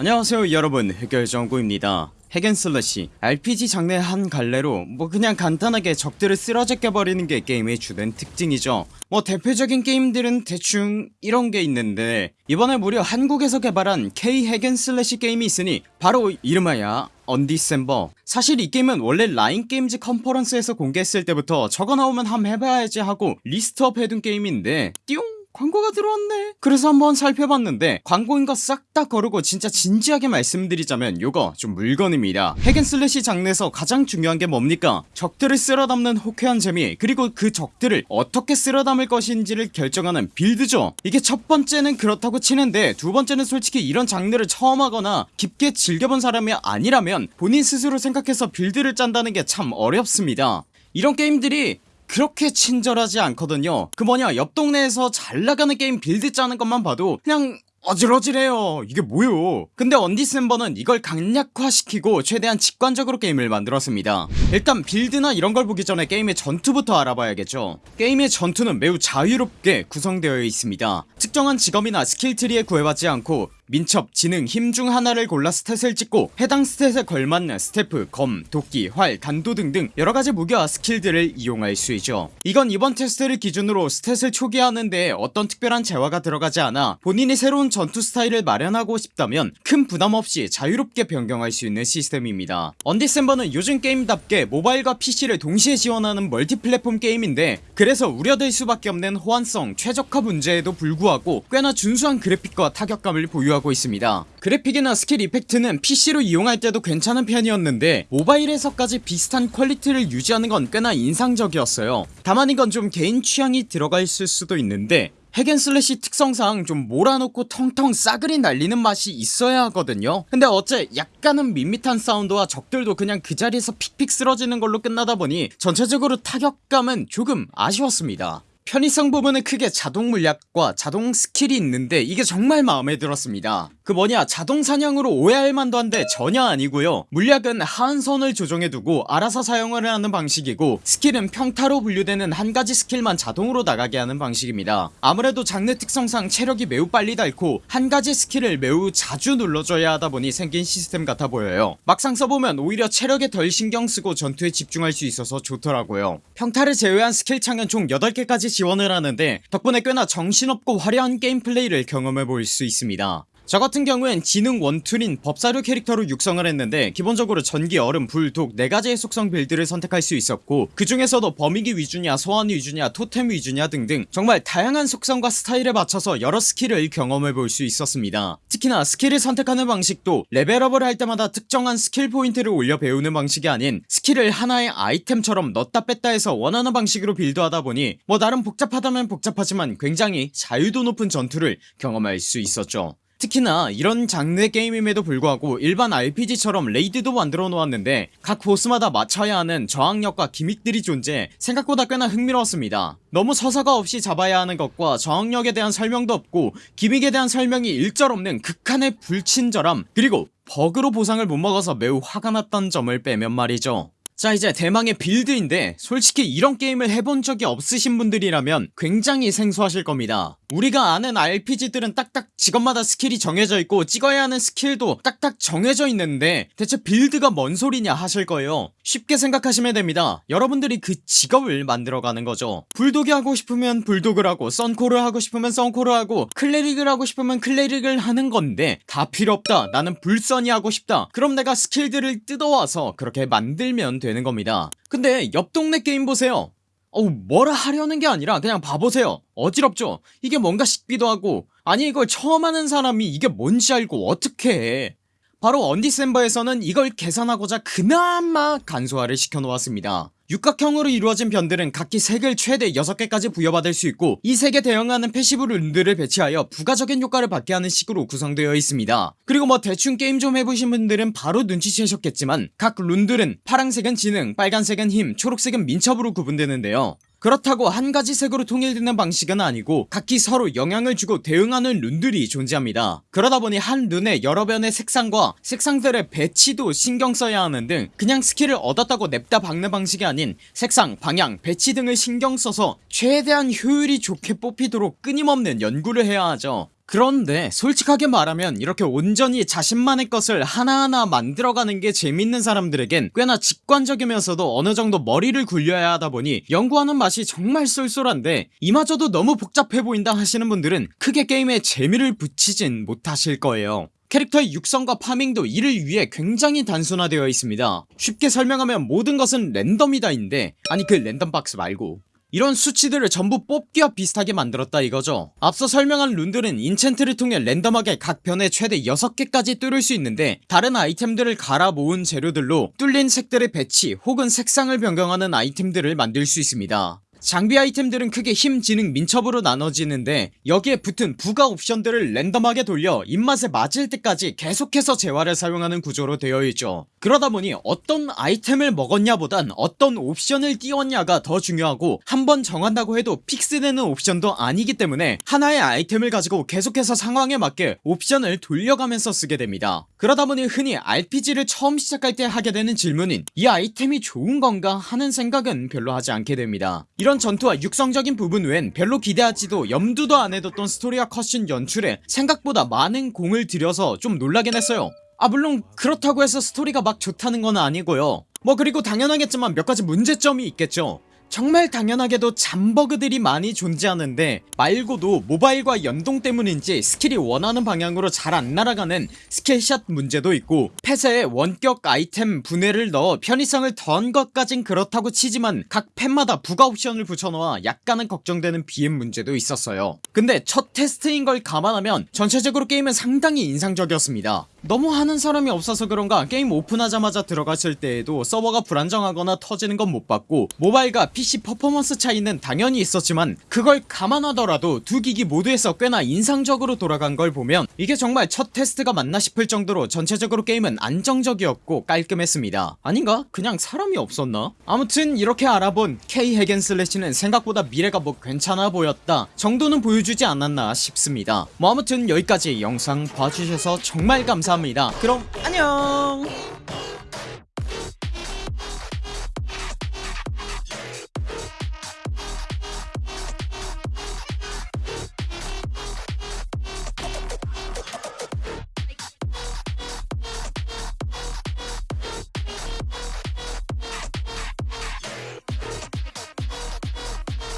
안녕하세요 여러분. 흑열전구입니다. hack and slash RPG 장르의 한 갈래로 뭐 그냥 간단하게 적들을 쓰러제껴버리는 게 게임의 주된 특징이죠. 뭐 대표적인 게임들은 대충 이런 게 있는데 이번에 무려 한국에서 개발한 K hack and slash 게임이 있으니 바로 이름하야 언디셈버. 사실 이 게임은 원래 라인게임즈 컨퍼런스에서 공개했을 때부터 저거 나오면 함 해봐야지 하고 list up 해둔 게임인데 띠용 광고가 들어왔네. 그래서 한번 살펴봤는데 광고인 거 싹 다 거르고 진짜 진지하게 말씀드리자면 요거 좀 물건입니다. hack and slash 장르에서 가장 중요한 게 뭡니까? 적들을 쓸어담는 호쾌한 재미 그리고 그 적들을 어떻게 쓸어담을 것인지를 결정하는 build죠. 이게 첫 번째는 그렇다고 치는데 두 번째는 솔직히 이런 장르를 처음 하거나 깊게 즐겨본 사람이 아니라면 본인 스스로 생각해서 build를 짠다는 게 참 어렵습니다. 이런 게임들이 그렇게 친절하지 않거든요. 그 뭐냐 옆 동네에서 잘나가는 게임 build 짜는 것만 봐도 그냥 어질어질해요. 이게 뭐요? 근데 언디셈버는 이걸 간략화시키고 최대한 직관적으로 게임을 만들었습니다. 일단 build나 이런걸 보기 전에 게임의 전투부터 알아봐야겠죠. 게임의 전투는 매우 자유롭게 구성되어 있습니다. 특정한 직업이나 skill tree에 구애받지 않고 민첩, 지능, 힘 중 하나를 골라 stat을 찍고 해당 stat에 걸맞는 스태프, 검, 도끼, 활, 단도 등등 여러가지 무기와 skill들을 이용할 수 있죠. 이건 이번 테스트를 기준으로 stat을 초기화하는데 어떤 특별한 재화가 들어가지 않아 본인이 새로운 전투 스타일을 마련하고 싶다면 큰 부담 없이 자유롭게 변경할 수 있는 시스템입니다. 언디셈버는 요즘 게임답게 모바일과 PC를 동시에 지원하는 multi-platform 게임인데 그래서 우려될 수밖에 없는 호환성, 최적화 문제에도 불구하고 꽤나 준수한 그래픽과 타격감을 보유하고 하고 있습니다. 그래픽이나 skill effect는 PC로 이용할 때도 괜찮은 편이었는데 모바일에서까지 비슷한 퀄리티를 유지하는 건 꽤나 인상적이었어요. 다만 이건 좀 개인 취향이 들어가 있을 수도 있는데 hack and slash 특성상 좀 몰아놓고 텅텅 싸그리 날리는 맛이 있어야 하거든요. 근데 어째 약간은 밋밋한 사운드와 적들도 그냥 그 자리에서 픽픽 쓰러지는 걸로 끝나다 보니 전체적으로 타격감은 조금 아쉬웠습니다 편의성 부분은 크게 자동 물약과 자동 skill이 있는데 이게 정말 마음에 들었습니다. 그 뭐냐 자동 사냥으로 오해할 만도 한데 전혀 아니고요. 물약은 하한선을 조정해두고 알아서 사용을 하는 방식이고 skill은 평타로 분류되는 한가지 skill만 자동으로 나가게 하는 방식입니다. 아무래도 장르 특성상 체력이 매우 빨리 닳고 한가지 skill을 매우 자주 눌러줘야 하다보니 생긴 시스템 같아 보여요. 막상 써보면 오히려 체력에 덜 신경쓰고 전투에 집중할 수 있어서 좋더라고요. 평타를 제외한 스킬 창은 총 8개까지 지원을 하는데 덕분에 꽤나 정신없고 화려한 gameplay를 경험해 볼 수 있습니다 저 같은 경우엔 지능 one tool인 법사류 캐릭터로 육성을 했는데 기본적으로 전기 얼음 불 독 네가지의 속성 build를 선택할 수 있었고 그 중에서도 범위기 위주냐 소환 위주냐 토템 위주냐 등등 정말 다양한 속성과 스타일에 맞춰서 여러 skill을 경험해볼 수 있었습니다. 특히나 skill을 선택하는 방식도 레벨업을 할 때마다 특정한 skill point를 올려 배우는 방식이 아닌 skill을 하나의 아이템처럼 넣다 뺐다 해서 원하는 방식으로 build하다 보니 뭐 나름 복잡하다면 복잡하지만 굉장히 자유도 높은 전투를 경험할 수 있었죠 특히나 이런 장르의 게임임에도 불구하고 일반 RPG처럼 raid도 만들어 놓았는데 각 보스마다 맞춰야 하는 저항력과 gimmick들이 존재 생각보다 꽤나 흥미로웠습니다. 너무 서사가 없이 잡아야 하는 것과 저항력에 대한 설명도 없고 gimmick에 대한 설명이 일절 없는 극한의 불친절함 그리고 버그로 보상을 못 먹어서 매우 화가 났던 점을 빼면 말이죠 자 이제 대망의 build인데 솔직히 이런 게임을 해본 적이 없으신 분들이라면 굉장히 생소하실 겁니다. 우리가 아는 RPG들은 딱딱 직업마다 skill이 정해져 있고 찍어야 하는 skill도 딱딱 정해져 있는데 대체 build가 뭔 소리냐 하실 거예요. 쉽게 생각하시면 됩니다. 여러분들이 그 직업을 만들어가는 거죠. 불독이 하고 싶으면 불독을 하고 썬콜을 하고 싶으면 썬콜을 하고 cleric을 하고 싶으면 cleric을 하는 건데 다 필요 없다. 나는 불썬이 하고 싶다. 그럼 내가 skill들을 뜯어와서 그렇게 만들면 되는 겁니다. 근데 옆 동네 게임 보세요. 어우 뭐라 하려는 게 아니라 그냥 봐보세요. 어지럽죠? 이게 뭔가 싶기도 하고. 아니 이걸 처음 하는 사람이 이게 뭔지 알고 어떻게 해. 바로 언디셈버에서는 이걸 개선하고자 그나마 간소화를 시켜놓았습니다 육각형으로 이루어진 변들은 각기 색을 최대 6개까지 부여받을 수 있고 이 색에 대응하는 passive rune들을 배치하여 부가적인 효과를 받게 하는 식으로 구성되어 있습니다. 그리고 뭐 대충 게임 좀 해보신 분들은 바로 눈치채셨겠지만 각 rune들은 파랑색은 지능 빨간색은 힘 초록색은 민첩으로 구분되는데요 그렇다고 한가지 색으로 통일되는 방식은 아니고 각기 서로 영향을 주고 대응하는 rune들이 존재합니다. 그러다보니 한 rune의 여러 변의 색상과 색상들의 배치도 신경 써야 하는 등 그냥 skill을 얻었다고 냅다 박는 방식이 아닌 색상, 방향, 배치 등을 신경 써서 최대한 효율이 좋게 뽑히도록 끊임없는 연구를 해야 하죠 그런데 솔직하게 말하면 이렇게 온전히 자신만의 것을 하나하나 만들어가는 게 재밌는 사람들에겐 꽤나 직관적이면서도 어느정도 머리를 굴려야 하다보니 연구하는 맛이 정말 쏠쏠한데 이마저도 너무 복잡해 보인다 하시는 분들은 크게 게임에 재미를 붙이진 못하실 거예요. 캐릭터의 육성과 farming도 이를 위해 굉장히 단순화되어 있습니다. 쉽게 설명하면 모든 것은 랜덤이다 인데 아니 그 랜덤박스 말고 이런 수치들을 전부 뽑기와 비슷하게 만들었다 이거죠. 앞서 설명한 rune들은 enchant를 통해 랜덤하게 각 변에 최대 6개까지 뚫을 수 있는데 다른 아이템들을 갈아 모은 재료들로 뚫린 색들의 배치 혹은 색상을 변경하는 아이템들을 만들 수 있습니다 장비 아이템들은 크게 힘, 지능, 민첩으로 나눠지는데 여기에 붙은 부가 옵션들을 랜덤하게 돌려 입맛에 맞을 때까지 계속해서 재화를 사용하는 구조로 되어 있죠. 그러다보니 어떤 아이템을 먹었냐 보단 어떤 옵션을 띄웠냐가 더 중요하고 한번 정한다고 해도 fix되는 옵션도 아니기 때문에 하나의 아이템을 가지고 계속해서 상황에 맞게 옵션을 돌려가면서 쓰게 됩니다. 그러다보니 흔히 RPG를 처음 시작할 때 하게 되는 질문인 이 아이템이 좋은 건가 하는 생각은 별로 하지 않게 됩니다. 이런 전투와 육성적인 부분 외엔 별로 기대하지도 염두도 안 해뒀던 스토리와 컷신 연출에 생각보다 많은 공을 들여서 좀 놀라긴 했어요. 아 물론 그렇다고 해서 스토리가 막 좋다는 건 아니고요. 뭐 그리고 당연하겠지만 몇 가지 문제점이 있겠죠 정말 당연하게도 잔버그들이 많이 존재하는데 말고도 모바일과 연동 때문인지 스킬이 원하는 방향으로 잘 안 날아가는 skill shot 문제도 있고 펫에 원격 아이템 분해를 넣어 편의성을 더한 것까진 그렇다고 치지만 각 펫마다 부가 옵션을 붙여놓아 약간은 걱정되는 BM 문제도 있었어요. 근데 첫 테스트인 걸 감안하면 전체적으로 게임은 상당히 인상적이었습니다 너무 하는 사람이 없어서 그런가 게임 오픈하자마자 들어갔을 때에도 서버가 불안정하거나 터지는 건 못 봤고 모바일과 PC 퍼포먼스 차이는 당연히 있었지만 그걸 감안하더라도 두 기기 모두에서 꽤나 인상적으로 돌아간 걸 보면 이게 정말 첫 테스트가 맞나 싶을 정도로 전체적으로 게임은 안정적이었고 깔끔했습니다 아닌가? 그냥 사람이 없었나? 아무튼 이렇게 알아본 K 핵앤 슬래시는 생각보다 미래가 뭐 괜찮아 보였다 정도는 보여주지 않았나 싶습니다 뭐 아무튼 여기까지 영상 봐주셔서 정말 감사합니다. 그럼 안녕